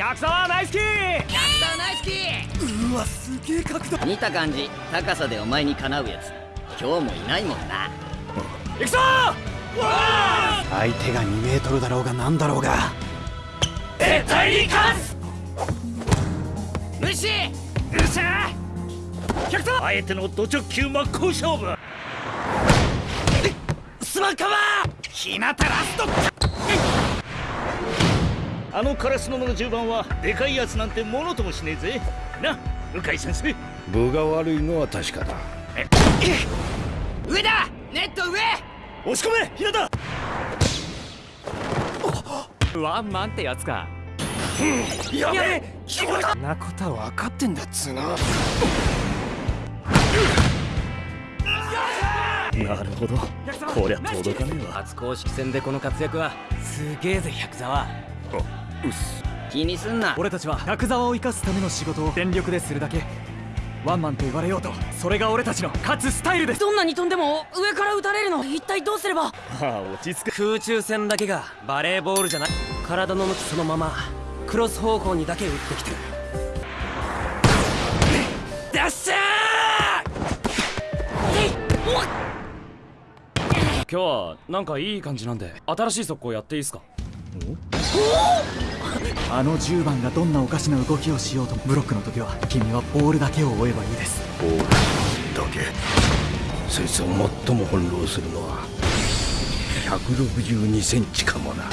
百沢ナイスキー百沢ナイスキーうわすげえ角度。見た感じ高さでお前にかなうやつ。今日もいないもんな。行くぞ！相手が2メートルだろうが何だろうが。絶対に勝つ！無視！うっしゃ百沢あえてのド直球真っ向勝負！すまんかまひなたラストあのカラスのの10番はでかいやつなんてものともしねえぜ。な向井先生。分が悪いのは確かだ。上だ！ネット上！押し込め！ひなたワンマンってやつか。やべえ！そんなことは分かってんだっつうのなるほど。こりゃ届かねえわ。初公式戦でこの活躍はすげえぜ百沢うっす。気にすんな。俺たちは百沢を生かすための仕事を全力でするだけ。ワンマンと言われようとそれが俺たちの勝つスタイルです。どんなに飛んでも上から撃たれるの。一体どうすれば？ああ落ち着く。空中戦だけがバレーボールじゃない。体の向きそのままクロス方向にだけ打ってきてる。ダッシャ今日はなんかいい感じなんで新しい速攻やっていいですか？あの10番がどんなおかしな動きをしようとブロックの時は君はボールだけを追えばいいです。ボールだけ。そいつを最も翻弄するのは。162センチかもな。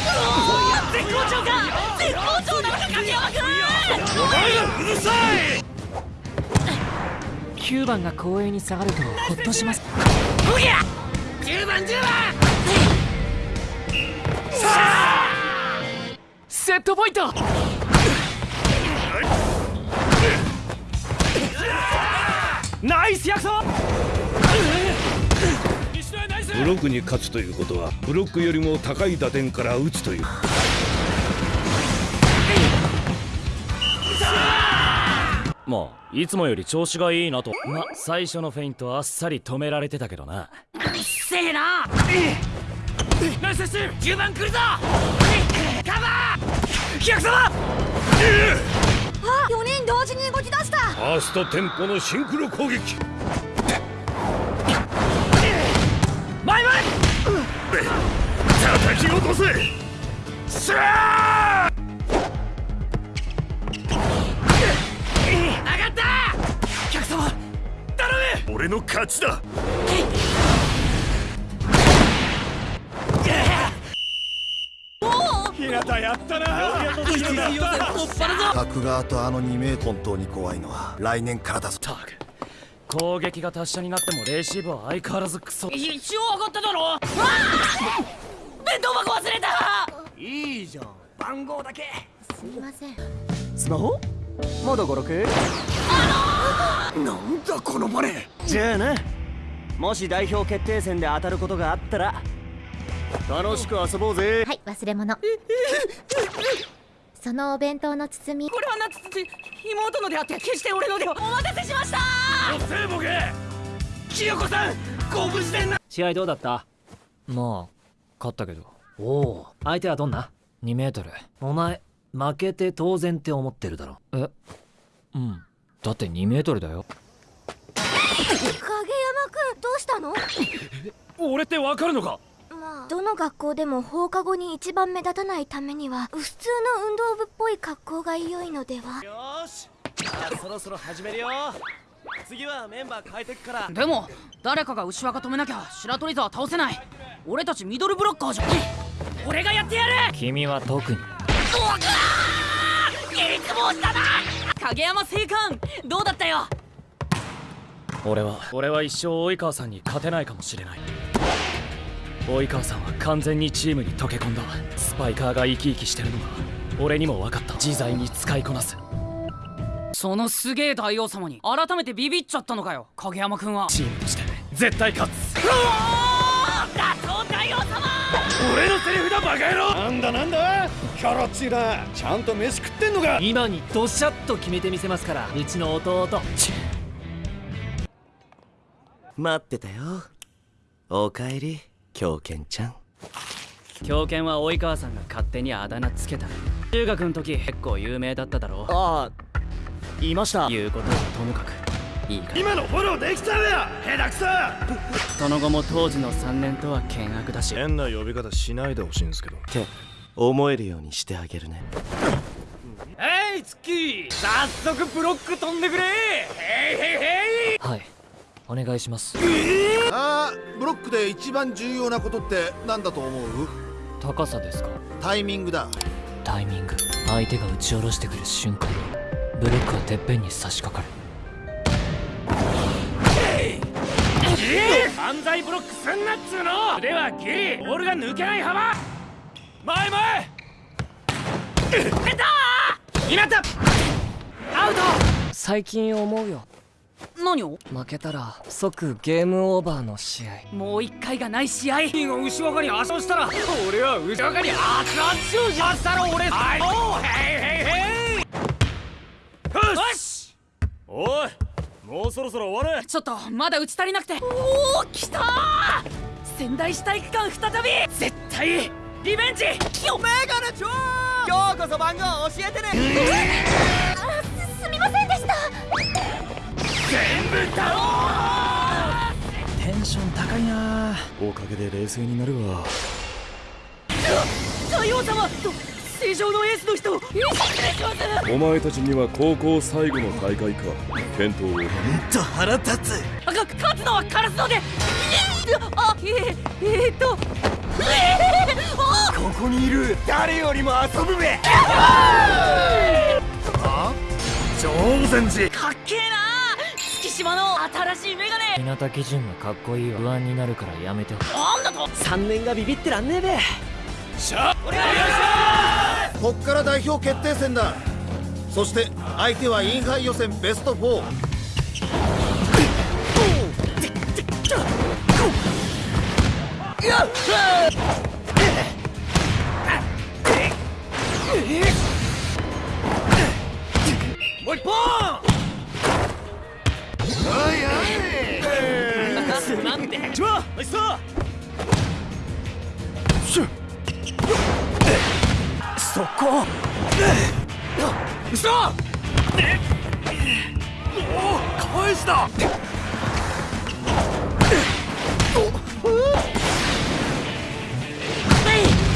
絶好調か絶好調なのか影山君ーうるさい。9番が後衛に下がるとほっとします。おぎゃ10番10番ットポイント。ナイス百沢ブロックに勝つということはブロックよりも高い打点から打つという。まあいつもより調子がいいなと。ま最初のフェイントあっさり止められてたけどな。うっせえなナイスセー10番来るぞー百沢あ4人同時に動き出した。ファーストテンポのシンクロ攻撃。前前！叩き落とせ！しゃー！上がった！百沢頼む！俺の勝ちだひなたやったな。一次予選突破るぞ。角側とあの2メートル本当に怖いのは来年からだぞ。タグ攻撃が達者になってもレシーブは相変わらずクソ。一応上がっただろ。ああ弁当箱忘れた！いいじゃん。番号だけ。すみません。スマホ？まだ56なんだこのバネじゃあな。もし代表決定戦で当たることがあったら楽しく遊ぼうぜ。はい忘れ物。そのお弁当の包み。これはなつつ妹のであって決して俺のではお待たせしました。おせえボケ清子さんご無事でな。試合どうだった？まあ勝ったけど。おお相手はどんな？2メートル。お前負けて当然って思ってるだろ。えうん。だって2メートルだよ。影山くんどうしたの？俺ってわかるのか？まあどの学校でも放課後に一番目立たないためには普通の運動部っぽい格好が良いのでは。よーし。じゃあそろそろ始めるよ。次はメンバー変えてくから。でも誰かが牛若止めなきゃ白鳥沢倒せない。俺たちミドルブロッカーじゃん。俺がやってやる。君は特に。うわくわーいつもしたな！影山正官どうだったよ？俺は。俺は一生及川さんに勝てないかもしれない及川さんは完全にチームに溶け込んだ。スパイカーが生き生きしてるのが俺にも分かった。自在に使いこなす。そのすげえ大王様に改めてビビっちゃったのかよ。影山君は。チームとして絶対勝つ。うわー！打倒大王様！俺のセリフだバカ野郎！なんだなんだ？キャラっちい。なちゃんと飯食ってんのか？今にドシャッと決めてみせますからうちの弟。待ってたよ。おかえり狂犬ちゃん。狂犬は及川さんが勝手にあだ名つけた。中学の時結構有名だっただろああいました。言うことはともかく。いいか今のフォローできたらや下手くそ。その後も当時の3年とは険悪だし。変な呼び方しないでほしいんですけど。って思えるようにしてあげるね。えいツッキー。早速ブロック飛んでくれ。はいお願いします。あーブロックで一番重要なことって何だと思う？高さですか？タイミングだ。タイミング。相手が打ち下ろしてくる瞬間ブロックはてっぺんに差し掛かる。犯罪ブロックすんなっつうの！腕はギリボールが抜けない幅！前前！稲田アウト最近思うよ何を？負けたら即ゲームオーバーの試合。もう一回がない試合。金を後ろ側に圧勝したら俺は後ろ側に熱々勝負したら俺はい。おーへいへいへいよし！おいもうそろそろ終われ。ちょっとまだ打ち足りなくて。おお来たー！仙台市体育館再び！絶対リベンジ！よメガネチョ今日こそ番号教えてねテンション高いな。おかげで冷静になるわ。大王様と正常のエースの人よろしくお前たちには高校最後の大会か。検討をと腹立つ。あか勝つのはカラスので。あえー、えー、っと。えー、あここにいる誰よりも遊ぶべ超禅寺かっけえな月島の新しいメガネ。日向基準がかっこいいわ不安になるからやめてほしい。なんだと。3年がビビってらんねえべ。こっから代表決定戦だ。そして相手はインハイ予選ベスト4手そこ。後ろ返した。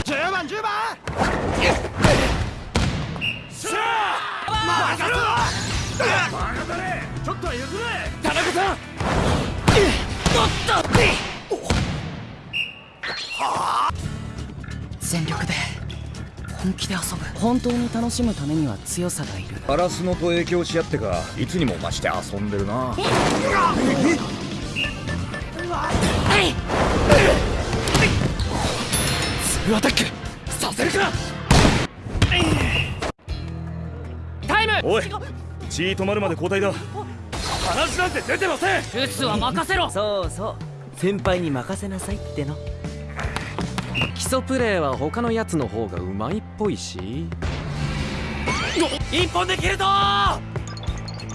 10番10番しゃあ任せろバカだねちょっとは譲れ田中さんおっと。全力で本気で遊ぶ。本当に楽しむためには強さがいる。ガラスのと影響し合ってかいつにも増して遊んでるな。ツーアタックさせるかタイムおい血止まるまで交代だ話なんて出てませんルスは任せろそうそう先輩に任せなさいっ？ての基礎プレーは他のやつの方がうまいっぽいし。一本で切るぞ！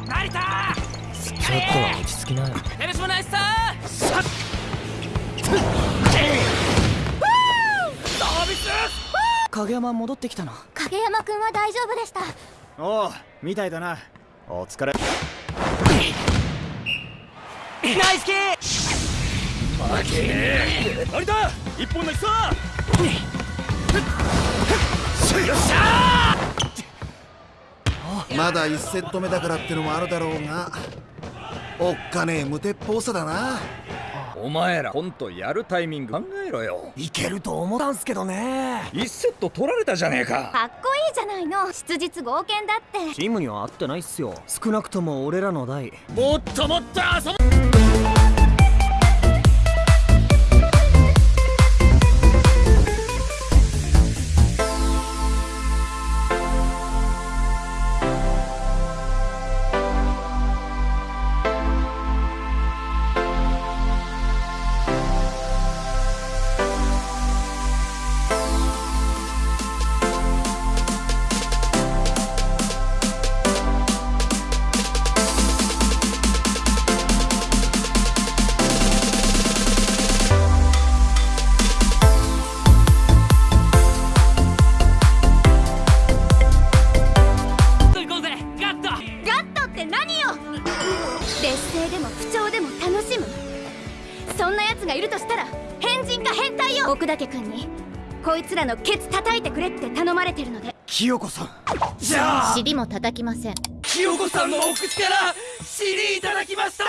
成田！ちょっとは落ち着きなよ。よろしくお願いしまさっ影山戻ってきたな。影山くんは大丈夫でした。おうみたいだな。お疲れ。ナイスキー！成田一本のきさまだ1セット目だからってのもあるだろうがおっかねえ無鉄砲さだな。お前らコントやるタイミング考えろよ。いけると思ったんすけどね。1セット取られたじゃねえか。かっこいいじゃないの。質実剛健だって。チームには合ってないっすよ。少なくとも俺らの代。もっともっと遊ぼ奴がいるとしたら変人か変態よ。奥岳君にこいつらのケツ叩いてくれって頼まれてるので。清子さん。じゃあ。尻も叩きません。清子さんのお口から尻いただきました